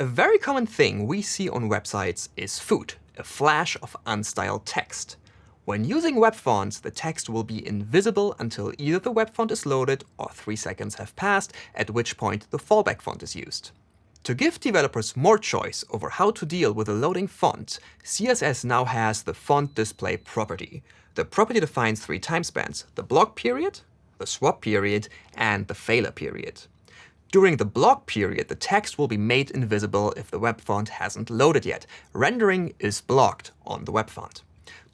A very common thing we see on websites is FOUT, a flash of unstyled text. When using web fonts, the text will be invisible until either the web font is loaded or 3 seconds have passed, at which point the fallback font is used. To give developers more choice over how to deal with a loading font, CSS now has the font display property. The property defines three time spans, the block period, the swap period, and the failure period. During the block period, the text will be made invisible if the web font hasn't loaded yet. Rendering is blocked on the web font.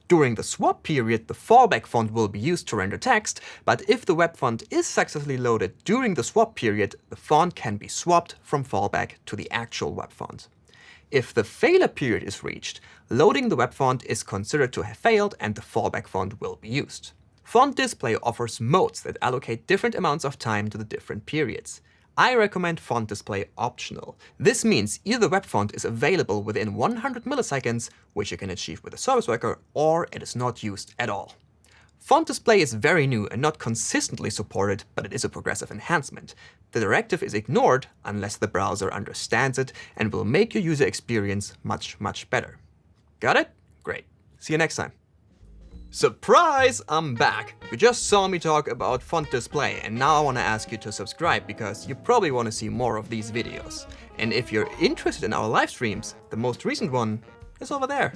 During the swap period, the fallback font will be used to render text, but if the web font is successfully loaded during the swap period, the font can be swapped from fallback to the actual web font. If the failure period is reached, loading the web font is considered to have failed and the fallback font will be used. Font display offers modes that allocate different amounts of time to the different periods. I recommend font display optional. This means either the web font is available within 100 milliseconds, which you can achieve with a service worker, or it is not used at all. Font display is very new and not consistently supported, but it is a progressive enhancement. The directive is ignored unless the browser understands it and will make your user experience much, much better. Got it? Great. See you next time. Surprise! I'm back! You just saw me talk about font display, and now I want to ask you to subscribe because you probably want to see more of these videos. And if you're interested in our live streams, the most recent one is over there.